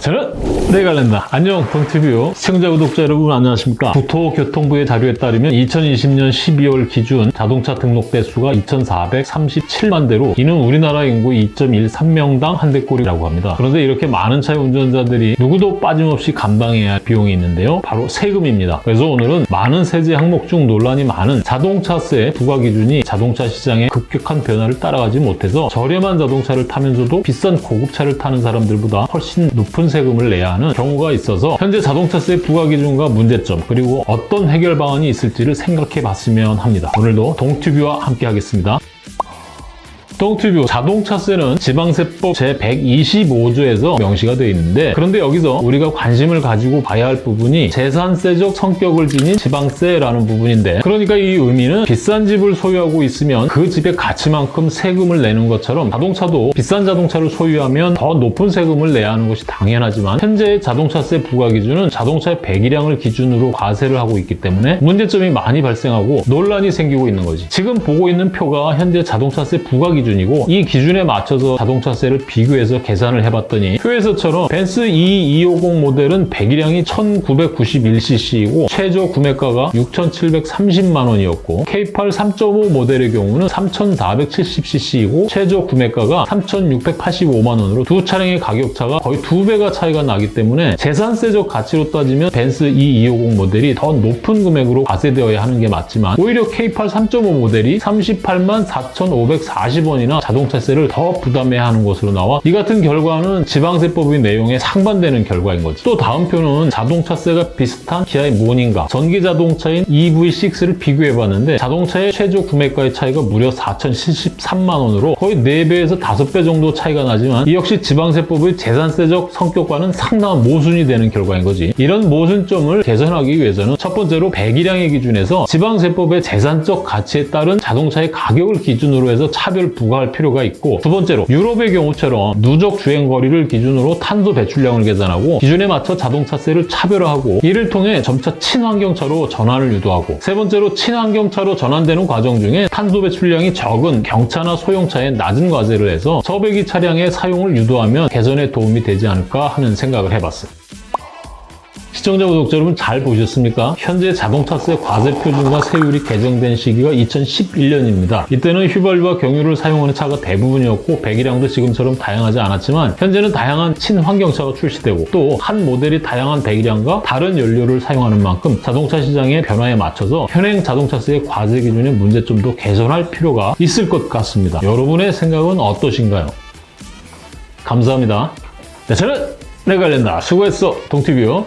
저는 네갈랜다. 안녕 동티뷰 시청자 구독자 여러분 안녕하십니까? 국토교통부의 자료에 따르면 2020년 12월 기준 자동차 등록 대수가 2,437만 대로 이는 우리나라 인구 2.13명당 한 대꼴이라고 합니다. 그런데 이렇게 많은 차의 운전자들이 누구도 빠짐없이 감당해야 할 비용이 있는데요. 바로 세금입니다. 그래서 오늘은 많은 세제 항목 중 논란이 많은 자동차세 부과 기준이 자동차 시장의 급격한 변화를 따라가지 못해서 저렴한 자동차를 타면서도 비싼 고급차를 타는 사람들보다 훨씬 높은 세금을 내야 하는 경우가 있어서 현재 자동차세 부과 기준과 문제점 그리고 어떤 해결 방안이 있을지를 생각해 봤으면 합니다. 오늘도 동튜브와 함께 하겠습니다. 동튜브 자동차세는 지방세법 제125조에서 명시가 되어 있는데 그런데 여기서 우리가 관심을 가지고 봐야 할 부분이 재산세적 성격을 지닌 지방세라는 부분인데 그러니까 이 의미는 비싼 집을 소유하고 있으면 그 집의 가치만큼 세금을 내는 것처럼 자동차도 비싼 자동차를 소유하면 더 높은 세금을 내야 하는 것이 당연하지만 현재의 자동차세 부과 기준은 자동차의 배기량을 기준으로 과세를 하고 있기 때문에 문제점이 많이 발생하고 논란이 생기고 있는 거지. 지금 보고 있는 표가 현재 자동차세 부과 기준 기준이고 이 기준에 맞춰서 자동차세를 비교해서 계산을 해봤더니 표에서처럼 벤츠 E250 모델은 배기량이 1991cc이고 최저 구매가가 6,730만 원이었고 K8 3.5 모델의 경우는 3,470cc이고 최저 구매가가 3,685만 원으로 두 차량의 가격차가 거의 두 배가 차이가 나기 때문에 재산세적 가치로 따지면 벤츠 E250 모델이 더 높은 금액으로 과세되어야 하는 게 맞지만 오히려 K8 3.5 모델이 38만 4,540원 이나 자동차세를 더 부담해야 하는 것으로 나와 이 같은 결과는 지방세법의 내용에 상반되는 결과인 거지. 또 다음 표는 자동차세가 비슷한 기아의 모닝과 전기자동차인 EV6를 비교해봤는데 자동차의 최저 구매가의 차이가 무려 4,073만 원으로 거의 4배에서 5배 정도 차이가 나지만 이 역시 지방세법의 재산세적 성격과는 상당한 모순이 되는 결과인 거지. 이런 모순점을 개선하기 위해서는 첫 번째로 배기량의 기준에서 지방세법의 재산적 가치에 따른 자동차의 가격을 기준으로 해서 차별 부과할 필요가 있고 두 번째로 유럽의 경우처럼 누적 주행거리를 기준으로 탄소 배출량을 계산하고 기준에 맞춰 자동차세를 차별화하고 이를 통해 점차 친환경차로 전환을 유도하고 세 번째로 친환경차로 전환되는 과정 중에 탄소 배출량이 적은 경차나 소형차에 낮은 과세를 해서 저배기 차량의 사용을 유도하면 개선에 도움이 되지 않을까 하는 생각을 해봤어요. 시청자 구독자 여러분 잘 보셨습니까? 현재 자동차세 과세 표준과 세율이 개정된 시기가 2011년입니다. 이때는 휘발유와 경유를 사용하는 차가 대부분이었고 배기량도 지금처럼 다양하지 않았지만 현재는 다양한 친환경차가 출시되고 또 한 모델이 다양한 배기량과 다른 연료를 사용하는 만큼 자동차 시장의 변화에 맞춰서 현행 자동차세의 과세 기준의 문제점도 개선할 필요가 있을 것 같습니다. 여러분의 생각은 어떠신가요? 감사합니다. 네, 저는 내관련다 수고했어 동티뷰